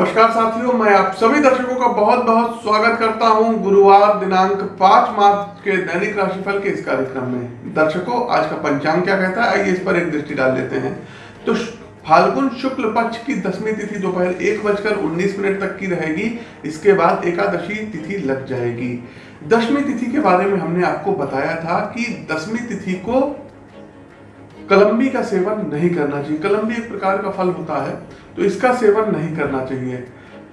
नमस्कार साथियों, मैं आप सभी दर्शकों का बहुत बहुत स्वागत करता हूँ गुरुवार दिनांक 5 मार्च के दैनिक राशिफल के इस कार्यक्रम में। दर्शकों, आज का पंचांग क्या कहता है? आइए इस पर एक दृष्टि डाल लेते हैं। तो फाल्गुन शुक्ल पक्ष की दसवीं तिथि दोपहर एक बजकर उन्नीस मिनट तक की रहेगी। इसके बाद एकादशी तिथि लग जाएगी। दसवीं तिथि के बारे में हमने आपको बताया था कि दसवीं तिथि को कलम्बी का सेवन नहीं करना चाहिए। कलम्बी एक प्रकार का फल होता है तो इसका सेवन नहीं करना चाहिए।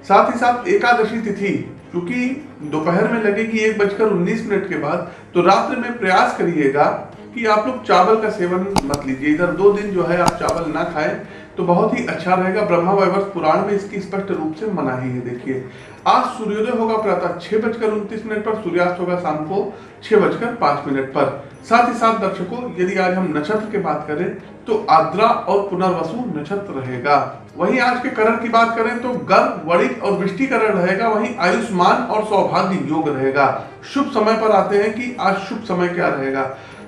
साथ ही साथ एकादशी तिथि, क्योंकि दोपहर में लगेगी एक बजकर उन्नीस मिनट के बाद तो रात्र में प्रयास करिएगा कि आप लोग चावल का सेवन मत लीजिए। इधर दो दिन जो है आप चावल ना खाएँ तो बहुत ही अच्छा रहेगा। ब्रह्मा वैवर्ष पुराण में इसकी स्पष्ट रूप से मना ही। देखिए, आज सूर्योदय होगा प्रातः छह बजकर उनतीस मिनट पर, सूर्यास्त होगा शाम को छह बजकर पाँच मिनट पर। साथ ही साथ दर्शकों, यदि आज हम नक्षत्र की बात करें तो आद्रा और पुनर्वसु नक्षत्र रहेगा। वहीं आज के करण की बात करें तो गर्भ, वणिक और वृष्टिकरण रहेगा। वहीं आयुष्मान और सौभाग्य योग रहेगा। शुभ समय पर आते हैं कि आज शुभ समय क्या रहेगा?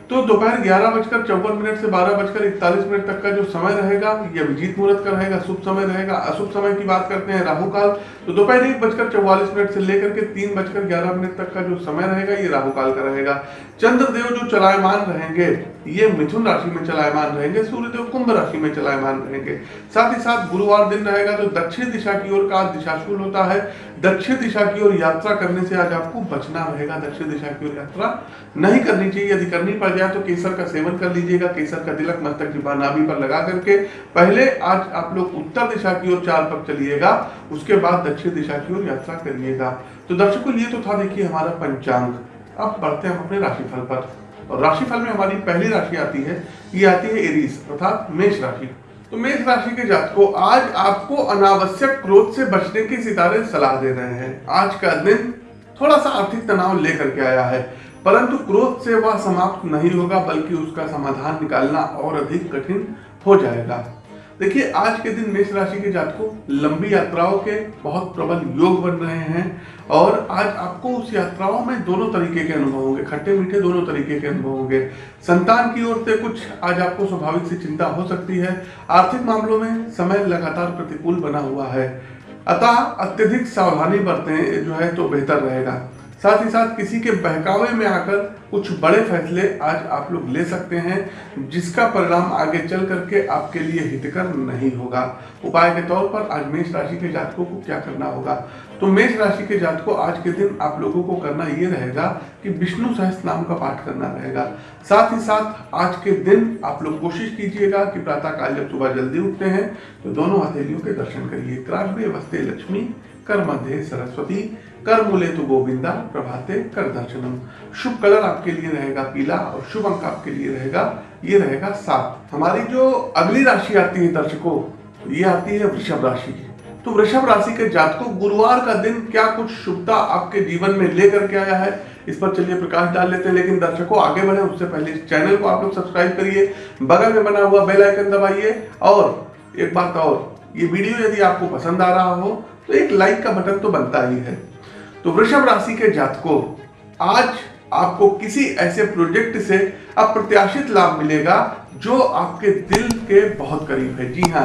तो दोपहर ग्यारह बजकर चौवन मिनट से बारह बजकर इकतालीस मिनट तक का जो समय रहेगा यह विजीत मुहूर्त का रहेगा, शुभ समय रहेगा। अशुभ समय की बात करते हैं राहु काल तो दोपहर एक बजकर चौवालीस मिनट से लेकर के तीन बजकर ग्यारह मिनट तक का जो समय रहेगा, ये राहु काल का रहेगा। चंद्रदेव जो चलायमान रहेंगे, ये मिथुन राशि में चलायमान रहेंगे, सूर्यदेव कुंभ राशि में चलायमान रहेंगे। साथ ही साथ गुरुवार दिन रहेगा तो दक्षिण दिशा की ओर का दिशाशूल होता है। दक्षिण दिशा की ओर यात्रा करने से आज आपको बचना रहेगा, दक्षिण दिशा की ओर यात्रा नहीं करनी चाहिए। यदि करनी पड़ जाए तो केसर का सेवन कर लीजिएगा, केसर का तिलक मस्तक की नाभि पर लगा करके। पहले आज आप लोग उत्तर दिशा की ओर चार पग चलिएगा, उसके बाद दक्षिण दिशा की ओर यात्रा करिएगा। तो दर्शकों, ये तो था देखिए हमारा पंचांग। अब बढ़ते हैं हम अपने राशिफल पर। और राशिफल में हमारी पहली राशि आती है, ये आती है एरीज, अर्थात मेष राशि। तो मेष राशि के जात को आज आपको अनावश्यक क्रोध से बचने की सितारे सलाह दे रहे हैं। आज का दिन थोड़ा सा आर्थिक तनाव लेकर के आया है, परंतु क्रोध से वह समाप्त नहीं होगा, बल्कि उसका समाधान निकालना और अधिक कठिन हो जाएगा। देखिए, आज के दिन मेष राशि के जातकों लंबी यात्राओं के बहुत प्रबल योग बन रहे हैं और आज आपको उस यात्राओं में दोनों तरीके के अनुभव होंगे। खट्टे मीठे दोनों तरीके के अनुभव होंगे। संतान की ओर से कुछ आज आपको स्वाभाविक सी चिंता हो सकती है। आर्थिक मामलों में समय लगातार प्रतिकूल बना हुआ है। अतः अत्यधिक सावधानी बरतें जो है तो बेहतर रहेगा। साथ ही साथ किसी के बहकावे में आकर कुछ बड़े फैसले आज आप लोग ले सकते हैं, जिसका परिणाम आगे चल करके आपके लिए हितकर नहीं होगा। उपाय के तौर पर आज मेष राशि के जातकों को क्या करना होगा? तो मेष राशि के जातकों, आज के दिन आप लोगों को करना ये रहेगा कि विष्णु सहस्त्र नाम का पाठ करना रहेगा। साथ ही साथ आज के दिन आप लोग कोशिश कीजिएगा कि प्रातः काल जब सुबह जल्दी उठते हैं तो दोनों हथेलियों के दर्शन करिए। क्राश वस्ते लक्ष्मी कर मध्य सरस्वती। कर मूले तो गोविंदा, प्रभाते कर दर्शनम। शुभ कलर आपके लिए रहेगा पीला और शुभ अंक आपके लिए रहेगा, ये रहेगा सात। हमारी जो अगली राशि आती है दर्शकों, ये आती है वृषभ राशि। तो वृषभ राशि के जातकों, गुरुवार का दिन क्या कुछ शुभता आपके जीवन में लेकर के आया है? इस पर चलिए प्रकाश डाल लेते हैं, लेकिन दर्शकों, आगे बढ़े, उससे पहले इस चैनल को आप लोग सब्सक्राइब करिए, बगल में बना हुआ बेल आइकन दबाइए, और एक बात और, ये वीडियो यदि आपको पसंद आ रहा हो तो एक लाइक का बटन तो बनता ही है। तो वृषभ राशि के जातकों, आज आपको किसी ऐसे प्रोजेक्ट से अप्रत्याशित लाभ मिलेगा जो आपके दिल के बहुत करीब है। जी हाँ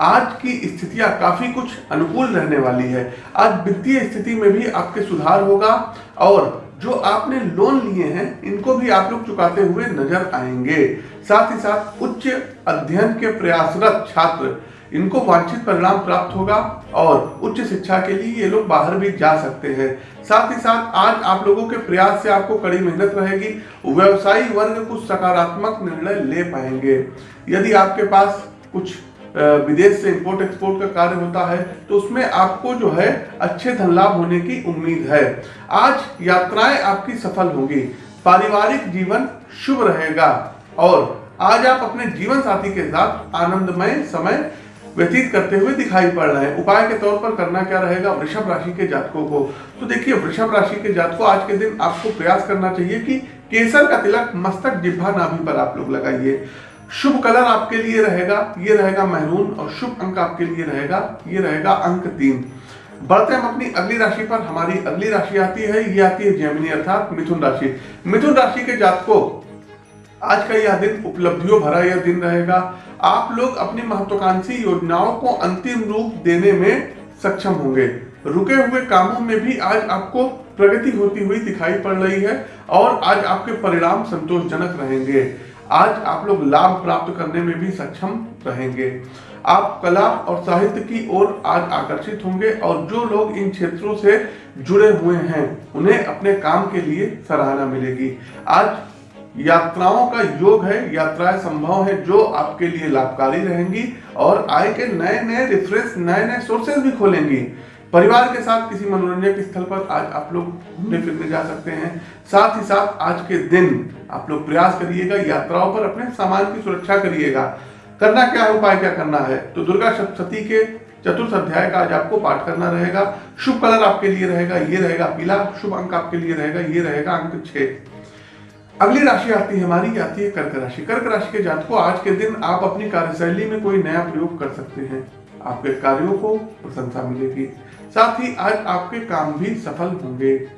आज की स्थितियाँ काफ़ी कुछ अनुकूल रहने वाली है। आज वित्तीय स्थिति में भी आपके सुधार होगा और जो आपने लोन लिए हैं, इनको भी आप लोग चुकाते हुए नज़र आएँगे। साथ ही साथ उच्च अध्ययन के प्रयासरत छात्र इनको वांछित परिणाम प्राप्त होगा और उच्च शिक्षा के लिए ये लोग बाहर भी जा सकते हैं। साथ ही साथ आज आप लोगों के प्रयास से आपको कड़ी मेहनत रहेगी, व्यवसायी वर्ग कुछ सकारात्मक निर्णय ले पाएँगे। यदि आपके पास कुछ विदेश से इंपोर्ट एक्सपोर्ट का कार्य होता है तो उसमें आपको जो है अच्छे धन लाभ होने की उम्मीद है। आज यात्राएँ आपकी सफल होंगी। पारिवारिक जीवन शुभ रहेगा और आज आप अपने जीवन साथी के साथ आनंदमय समय व्यतीत करते हुए दिखाई पड़ रहे हैं। उपाय के तौर पर करना क्या रहेगा? वृषभ राशि के जातकों को। तो देखिए, वृषभ राशि के जातकों, आज के दिन आपको प्रयास करना चाहिए कि केसर का तिलक मस्तक जिब्भा नाभि पर आप लोग लगाइए। शुभ कलर आपके लिए रहेगा, ये रहेगा महरून और शुभ अंक आपके लिए रहेगा, ये रहेगा अंक तीन। बढ़ते हम अपनी अगली राशि पर। हमारी अगली राशि आती है, ये आती है जैमिनी अर्थात मिथुन राशि। मिथुन राशि के जातकों, आज का यह दिन उपलब्धियों भरा यह दिन रहेगा। आप लोग अपनी महत्वाकांक्षी योजनाओं को अंतिम रूप देने में सक्षम होंगे। रुके हुए कामों में भी आज आपको प्रगति होती हुई दिखाई पड़ रही है और आज आपके परिणाम संतोषजनक रहेंगे। आज आप लोग लाभ प्राप्त करने में भी सक्षम रहेंगे। आप कला और साहित्य की ओर आज आकर्षित होंगे और जो लोग इन क्षेत्रों से जुड़े हुए हैं, उन्हें अपने काम के लिए सराहना मिलेगी। आज यात्राओं का योग है, यात्राएँ संभव है जो आपके लिए लाभकारी रहेंगी और आय के नए नए रेफरेंस नए नए सोर्सेज भी खोलेंगी। परिवार के साथ किसी मनोरंजन के स्थल पर आज आप लोग घूमने फिरने जा सकते हैं। साथ ही साथ आज के दिन आप लोग प्रयास करिएगा, यात्राओं पर अपने सामान की सुरक्षा करिएगा। करना क्या है, उपाय क्या करना है? तो दुर्गा सप्तती के चतुर्थ अध्याय का आज आपको पाठ करना रहेगा। शुभ कलर आपके लिए रहेगा, ये रहेगा पीला। शुभ अंक आपके लिए रहेगा, ये रहेगा अंक छह। अगली राशि आती है, हमारी आती है कर्क राशि। कर्क राशि के जातकों, आज के दिन आप अपनी कार्यशैली में कोई नया प्रयोग कर सकते हैं। आपके कार्यों को प्रशंसा मिलेगी। साथ ही आज आपके काम भी सफल होंगे।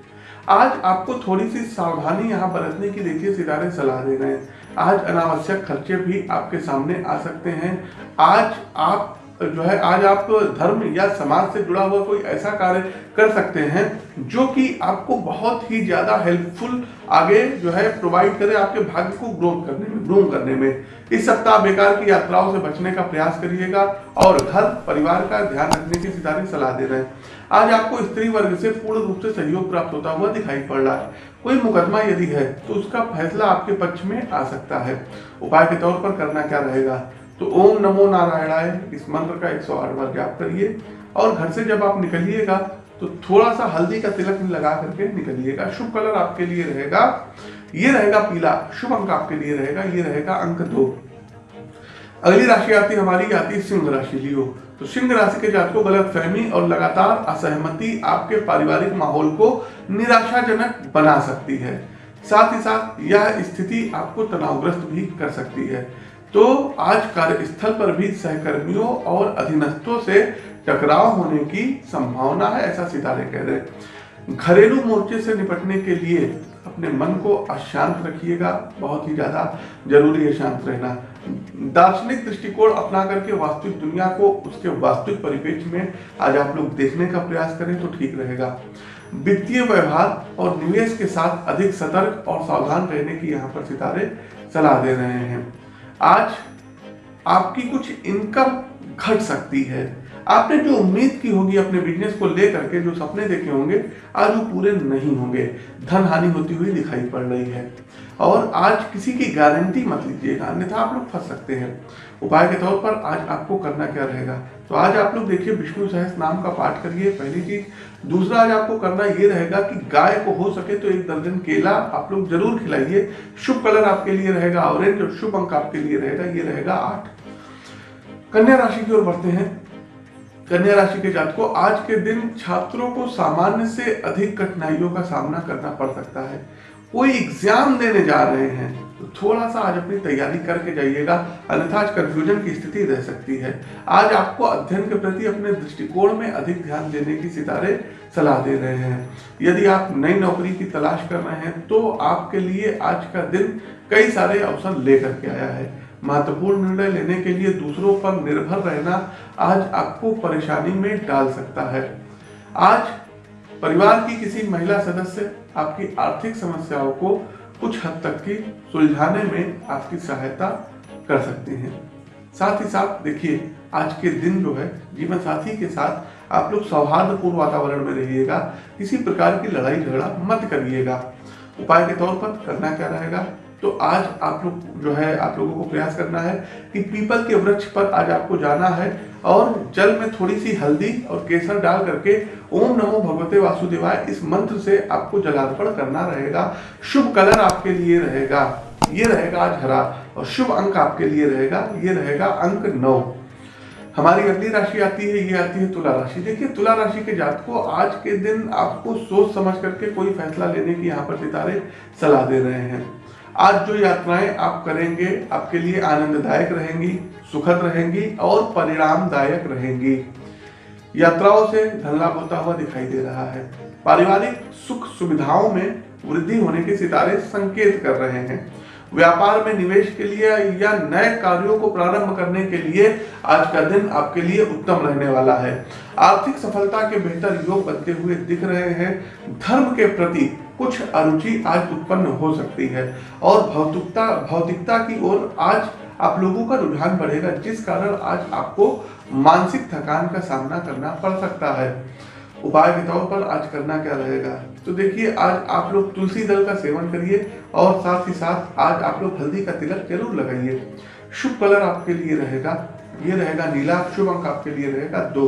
आज आपको थोड़ी सी सावधानी यहाँ बरतने की देखिए, सितारे सलाह दे रहे हैं। आज अनावश्यक खर्चे भी आपके सामने आ सकते हैं। आज आप जो है, आज आप धर्म या समाज से जुड़ा हुआ कोई ऐसा कार्य कर सकते हैं जो कि आपको बहुत ही ज़्यादा हेल्पफुल आगे जो है प्रोवाइड करे आपके भाग्य को ग्रोथ करने में ग्रूम करने में। इस सप्ताह बेकार की यात्राओं से बचने का प्रयास करिएगा और घर, परिवार का ध्यान रखने की सितारे सलाह दे रहे हैं। आज आपको स्त्री वर्ग से पूर्ण रूप से सहयोग प्राप्त होता हुआ दिखाई पड़ रहा है। कोई मुकदमा यदि है तो उसका फैसला आपके पक्ष में आ सकता है। उपाय के तौर पर करना क्या रहेगा? तो ओम नमो नारायणाय, इस मंत्र का 108 बार जाप करिए। और घर से जब आप निकलिएगा तो थोड़ा सा हल्दी का तिलक लगा करके निकलिएगा। शुभ कलर आपके लिए रहेगा। ये रहेगा पीला। शुभ अंक आपके लिए रहेगा। ये रहेगा अंक दो। अगली राशि आती हमारी आती सिंह राशि, लियो। तो सिंह राशि के जातकों गलत फहमी और लगातार असहमति आपके पारिवारिक माहौल को निराशाजनक बना सकती है। साथ ही साथ यह स्थिति आपको तनावग्रस्त भी कर सकती है। तो आज कार्यस्थल पर भी सहकर्मियों और अधीनस्थों से टकराव होने की संभावना है, ऐसा सितारे कह रहे घरेलू मोर्चे से निपटने के लिए अपने मन को अशांत रखिएगा, बहुत ही ज़्यादा ज़रूरी है शांत रहना। दार्शनिक दृष्टिकोण अपना करके वास्तविक दुनिया को उसके वास्तविक परिपेक्ष में आज आप लोग देखने का प्रयास करें तो ठीक रहेगा। वित्तीय व्यवहार और निवेश के साथ अधिक सतर्क और सावधान रहने की यहाँ पर सितारे सलाह दे रहे हैं। आज आपकी कुछ इनकम घट सकती है। आपने जो उम्मीद की होगी अपने बिज़नेस को लेकर के, जो सपने देखे होंगे, आज वो पूरे नहीं होंगे। धन हानि होती हुई दिखाई पड़ रही है। और आज किसी की गारंटी मत लीजिएगा, अन्यथा आप लोग फंस सकते हैं। उपाय के तौर पर आज आपको करना क्या रहेगा? तो आज आप लोग देखिए, विष्णु सहस नाम का पाठ करिए, पहली चीज़। दूसरा, आज आपको करना ये रहेगा कि गाय को हो सके तो एक दर्जन केला आप लोग ज़रूर खिलाइए। शुभ कलर आपके लिए रहेगा ऑरेंज और शुभ अंक आपके लिए रहेगा, ये रहेगा आठ। कन्या राशि की ओर बढ़ते हैं। कन्या राशि के जातकों आज के दिन छात्रों को सामान्य से अधिक कठिनाइयों का सामना करना पड़ सकता है। कोई एग्ज़ाम देने जा रहे हैं तो थोड़ा सा आज अपनी तैयारी करके जाइएगा, अन्यथा आज कंफ्यूजन की स्थिति रह सकती है। आज आपको अध्ययन के प्रति अपने दृष्टिकोण में अधिक ध्यान देने की सितारे सलाह दे रहे हैं। यदि आप नई नौकरी की तलाश कर रहे हैं तो आपके लिए आज का दिन कई सारे अवसर लेकर के आया है। महत्वपूर्ण निर्णय लेने के लिए दूसरों पर निर्भर रहना आज आपको परेशानी में डाल सकता है। आज परिवार की किसी महिला सदस्य आपकी आर्थिक समस्याओं को कुछ हद तक की सुलझाने में आपकी सहायता कर सकते हैं। साथ ही साथ देखिए, आज के दिन जो है, जीवन साथी के साथ आप लोग सौहार्दपूर्ण वातावरण में रहिएगा, किसी प्रकार की लड़ाई झगड़ा मत करिएगा। उपाय के तौर पर करना क्या रहेगा? तो आज आप लोग जो है, आप लोगों को प्रयास करना है कि पीपल के वृक्ष पर आज आपको जाना है और जल में थोड़ी सी हल्दी और केसर डाल करके ओम नमो भगवते वासुदेवाय इस मंत्र से आपको जलार्पण करना रहेगा। शुभ कलर आपके लिए रहेगा। ये रहेगा आज हरा और शुभ अंक आपके लिए रहेगा। ये रहेगा अंक नौ। हमारी अगली राशि आती है, ये आती है तुला राशि। देखिए, तुला राशि के जात को आज के दिन आपको सोच समझ करके कोई फैसला लेने की यहाँ पर सितारे सलाह दे रहे हैं। आज जो यात्राएँ आप करेंगे, आपके लिए आनंददायक रहेंगी, सुखद रहेंगी और परिणामदायक रहेंगी। यात्राओं से धन लाभ होता हुआ दिखाई दे रहा है। पारिवारिक सुख सुविधाओं में वृद्धि होने के सितारे संकेत कर रहे हैं। व्यापार में निवेश के लिए या नए कार्यों को प्रारंभ करने के लिए आज का दिन आपके लिए उत्तम रहने वाला है। आर्थिक सफलता के बेहतर योग बनते हुए दिख रहे हैं। धर्म के प्रति कुछ अरुचि आज उत्पन्न हो सकती है और भौतिकता भौतिकता की ओर आज आप लोगों का रुझान बढ़ेगा, जिस कारण आज आपको मानसिक थकान का सामना करना पड़ सकता है। उपाय तौर पर आज करना क्या रहेगा? तो देखिए, आज आप लोग तुलसी दल का सेवन करिए और साथ ही साथ आज आप लोग हल्दी का तिलक ज़रूर लगाइए। शुभ कलर आपके लिए रहेगा। ये रहेगा नीला, शुभ अंक आपके लिए रहेगा दो।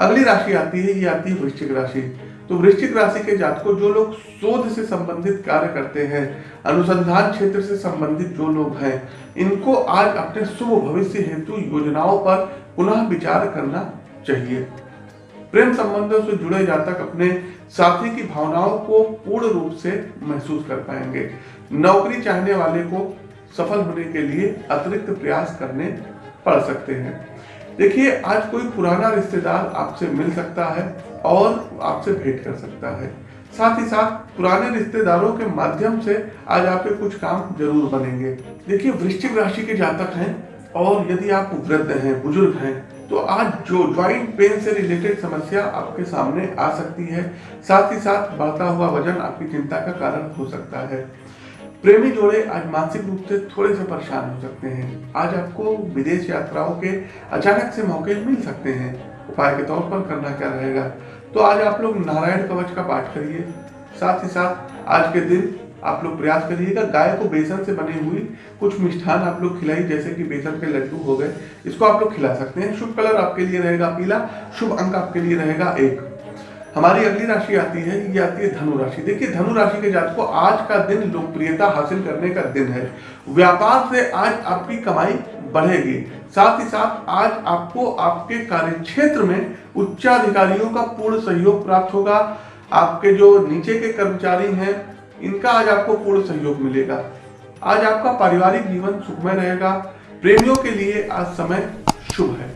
अगली राशि आती है, ये आती है वृश्चिक राशि। तो वृश्चिक राशि के जातकों, जो लोग शोध से संबंधित कार्य करते हैं, अनुसंधान क्षेत्र से संबंधित जो लोग हैं, इनको आज अपने शुभ भविष्य हेतु योजनाओं पर पुनः विचार करना चाहिए। प्रेम संबंधों से जुड़े जातक अपने साथी की भावनाओं को पूर्ण रूप से महसूस कर पाएँगे। नौकरी चाहने वाले को सफल होने के लिए अतिरिक्त प्रयास करने पड़ सकते हैं। देखिए, आज कोई पुराना रिश्तेदार आपसे मिल सकता है और आपसे भेंट कर सकता है। साथ ही साथ पुराने रिश्तेदारों के माध्यम से आज आपके कुछ काम ज़रूर बनेंगे। देखिए, वृश्चिक राशि के जातक हैं और यदि आप वृद्ध हैं, बुज़ुर्ग हैं तो आज जो ज्वाइंट पेन से रिलेटेड समस्या आपके सामने आ सकती है, साथ ही साथ बढ़ता हुआ वज़न आपकी चिंता का कारण हो सकता है। प्रेमी जोड़े आज मानसिक रूप से थोड़े से परेशान हो सकते हैं। आज आपको विदेश यात्राओं के अचानक से मौके मिल सकते हैं। उपाय के तौर पर करना क्या रहेगा? तो आज आप लोग नारायण कवच का पाठ करिए। साथ ही साथ आज के दिन आप लोग प्रयास करिएगा, गाय को बेसन से बनी हुई कुछ मिष्ठान आप लोग खिलाई जैसे कि बेसन के लड्डू हो गए। इसको आप लोग खिला सकते हैं। शुभ कलर आपके लिए रहेगा पीला, शुभ अंक आपके लिए रहेगा एक। हमारी अगली राशि आती है, ये आती है धनु राशि। देखिए, धनु राशि के जात को आज का दिन लोकप्रियता हासिल करने का दिन है। व्यापार से आज आपकी कमाई बढ़ेगी। साथ ही साथ आज आपको आपके कार्य क्षेत्र में उच्चाधिकारियों का पूर्ण सहयोग प्राप्त होगा। आपके जो नीचे के कर्मचारी हैं इनका आज आपको पूर्ण सहयोग मिलेगा। आज आपका पारिवारिक जीवन सुखमय रहेगा। प्रेमियों के लिए आज समय शुभ है।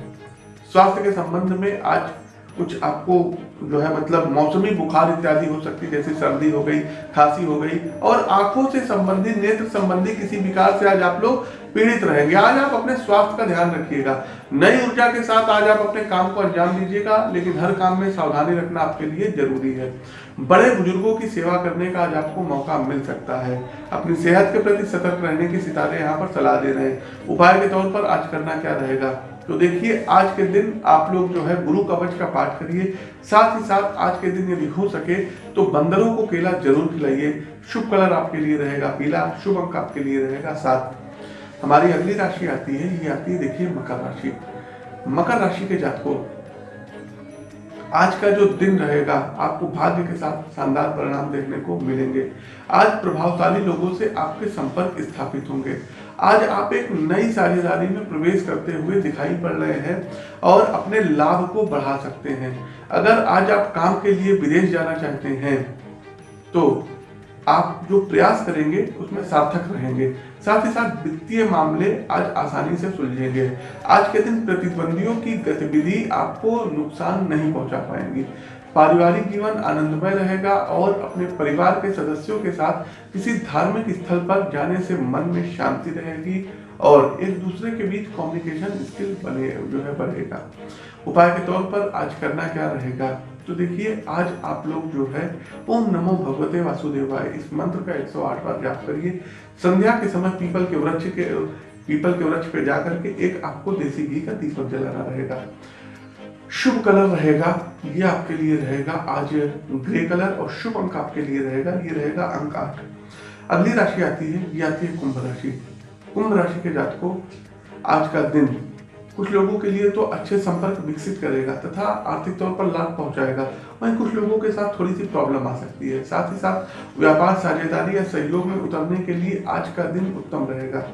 स्वास्थ्य के संबंध में आज कुछ आपको जो है मतलब मौसमी बुखार इत्यादि हो सकती है, जैसे सर्दी हो गई, खांसी हो गई, और आँखों से संबंधित, नेत्र संबंधी किसी विकार से आज आप लोग पीड़ित रहेंगे। आज आप अपने स्वास्थ्य का ध्यान रखिएगा। नई ऊर्जा के साथ आज आप अपने काम को अंजाम दीजिएगा, लेकिन हर काम में सावधानी रखना आपके लिए ज़रूरी है। बड़े बुज़ुर्गों की सेवा करने का आज आपको मौका मिल सकता है। अपनी सेहत के प्रति सतर्क रहने की सितारे यहाँ पर सलाह दे रहे हैं। उपाय के तौर पर आज करना क्या रहेगा? तो देखिए, आज के दिन आप लोग जो है गुरु कवच का पाठ करिए। साथ ही साथ आज के दिन यदि हो सके तो बंदरों को केला ज़रूर खिलाइए। शुभ कलर आपके लिए रहेगा पीला, शुभ अंक आपके लिए रहेगा सात। हमारी अगली राशि आती है, ये आती है देखिए मकर राशि। मकर राशि के जातकों, आज का जो दिन रहेगा, आपको भाग्य के साथ शानदार परिणाम देखने को मिलेंगे। आज प्रभावशाली लोगों से आपके संपर्क स्थापित होंगे। आज आप एक नई साझेदारी में प्रवेश करते हुए दिखाई पड़ रहे हैं और अपने लाभ को बढ़ा सकते हैं। अगर आज आप काम के लिए विदेश जाना चाहते हैं तो आप जो प्रयास करेंगे, उसमें सार्थक रहेंगे। साथ ही साथ वित्तीय मामले आज आसानी से सुलझेंगे। आज के दिन प्रतिद्वंदियों की गतिविधि आपको नुकसान नहीं पहुँचा पाएँगी। पारिवारिक जीवन आनंदमय रहेगा और अपने परिवार के सदस्यों के साथ किसी धार्मिक स्थल पर जाने से मन में शांति रहेगी और एक दूसरे के बीच कम्युनिकेशन स्किल बने, जो है, बढ़ेगा। उपाय के तौर पर आज करना क्या रहेगा? तो देखिए, आज आप लोग जो है, ओम नमो भगवते वासुदेवाय, इस मंत्र का 108 बार जाप करिए। संध्या के समय पीपल के वृक्ष के, पीपल के वृक्ष पे जाकर के एक आपको देसी घी का दीपक जलाना रहेगा। शुभ कलर रहेगा, ये आपके लिए रहेगा आज ग्रे कलर और शुभ अंक आपके लिए रहेगा, ये रहेगा अंक आठ। अगली राशि आती है, ये आती है कुंभ राशि। कुंभ राशि के जातकों, आज का दिन कुछ लोगों के लिए तो अच्छे संपर्क विकसित करेगा तथा आर्थिक तौर पर लाभ पहुंचाएगा। वहीं कुछ लोगों के साथ थोड़ी सी प्रॉब्लम आ सकती है। साथ ही साथ व्यापार, साझेदारी या सहयोग में उतरने के लिए आज का दिन उत्तम रहेगा।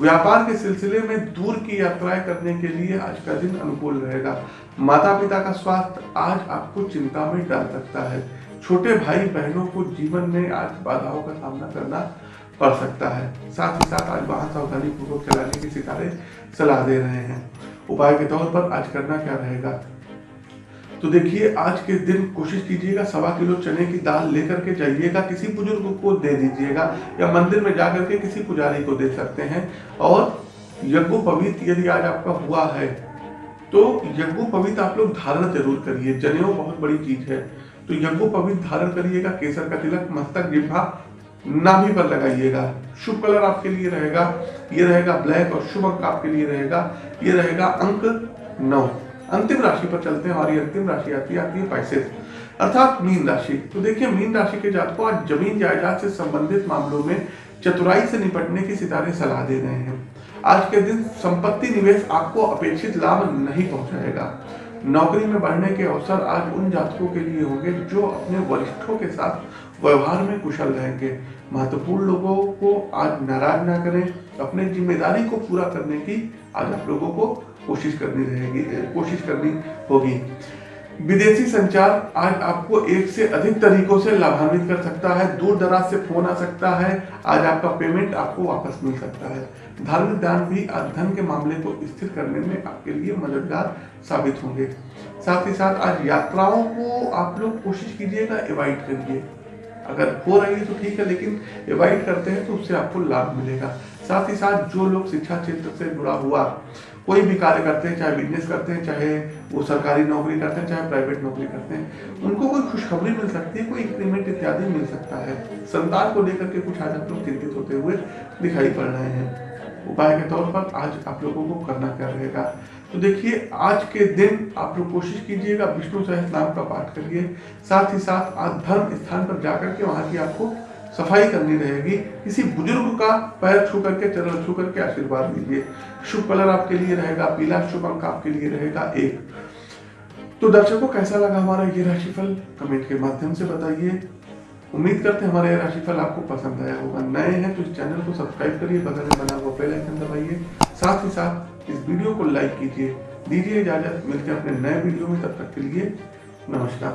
व्यापार के सिलसिले में दूर की यात्राएँ करने के लिए आज का दिन अनुकूल रहेगा। माता पिता का स्वास्थ्य आज आपको चिंता में डाल सकता है। छोटे भाई बहनों को जीवन में आज बाधाओं का सामना करना पड़ सकता है। साथ ही साथ आज वाहन सावधानी पूर्वक चलाने की सितारे सलाह दे रहे हैं। उपाय के तौर पर आज करना क्या रहेगा? तो देखिए, आज के दिन कोशिश कीजिएगा सवा किलो चने की दाल लेकर के जाइएगा, किसी बुज़ुर्ग को दे दीजिएगा या मंदिर में जाकर के किसी पुजारी को दे सकते हैं। और यज्ञ पवित्र यदि आज आपका हुआ है तो यज्ञ पवित्र आप लोग धारण ज़रूर करिए। जनेऊ बहुत बड़ी चीज़ है। तो यज्ञ पवित्र धारण करिएगा, केसर का तिलक, मस्तक जिम्भा नाभि पर लगाइएगा। शुभ कलर आपके लिए रहेगा, ये रहेगा ब्लैक और शुभ अंक आपके लिए रहेगा, ये रहेगा अंक नौ। अंतिम राशि पर चलते हैं हमारी अंतिम राशि आती है आती है पैसे अर्थात मीन राशि। तो देखिए, मीन राशि के जात को आज ज़मीन जायदाद से संबंधित मामलों में चतुराई से निपटने की सितारे सलाह दे रहे हैं। आज के दिन संपत्ति निवेश आपको अपेक्षित लाभ नहीं पहुंचाएगा। नौकरी में बढ़ने के अवसर आज उन जातकों के लिए होंगे जो अपने वरिष्ठों के साथ व्यवहार में कुशल रहेंगे। महत्वपूर्ण लोगों को आज नाराज़ ना करें। अपने ज़िम्मेदारी को पूरा करने की आज आप लोगों को कोशिश करनी रहेगी कोशिश करनी होगी। विदेशी संचार आज आपको एक से अधिक तरीकों से लाभान्वित कर सकता है, दूर दराज से फ़ोन आ सकता है, आज आपका पेमेंट आपको वापस मिल सकता है। धार्मिक दान भी आज धन के मामले को स्थिर करने में आपके लिए मददगार साबित होंगे। साथ ही साथ आज यात्राओं को आप लोग कोशिश कीजिएगा, अवॉइड करिए। अगर हो रही है तो ठीक है, लेकिन अवॉइड करते हैं तो उससे आपको लाभ मिलेगा। साथ ही साथ जो लोग शिक्षा क्षेत्र से जुड़ा हुआ कोई भी कार्य करते हैं, चाहे बिज़नेस करते हैं, चाहे वो सरकारी नौकरी करते हैं, चाहे प्राइवेट नौकरी करते हैं, उनको कोई खुशखबरी मिल सकती है, कोई इंक्रीमेंट इत्यादि मिल सकता है। संतान को लेकर के कुछ आज आप लोग चिंतित होते हुए दिखाई पड़ रहे हैं। उपाय के तौर पर आज आप लोगों को करना क्या रहेगा? तो देखिए, आज के दिन आप लोग कोशिश कीजिएगा विष्णु सहस नाम का पाठ करिए। साथ ही साथ आज धर्म स्थान पर जाकर के वहाँ की आपको सफ़ाई करनी रहेगी। किसी बुज़ुर्ग का पैर छू करके, चरण छू करके आशीर्वाद लीजिए। शुभ कलर आपके लिए रहेगा, पीला शुभ अंक आपके लिए रहेगा एक। तो दर्शकों, कैसा लगा हमारा ये राशिफल? कमेंट के माध्यम से बताइए। उम्मीद करते हैं हमारा यह राशिफल आपको पसंद आया होगा। नए हैं तो इस चैनल को सब्सक्राइब करिए, बगल में बना हुआ आइकन दबाइए। साथ ही साथ इस वीडियो को लाइक कीजिए, दीजिए इजाज़त, मिलते हैं अपने नए वीडियो में, तब तक के लिए नमस्कार।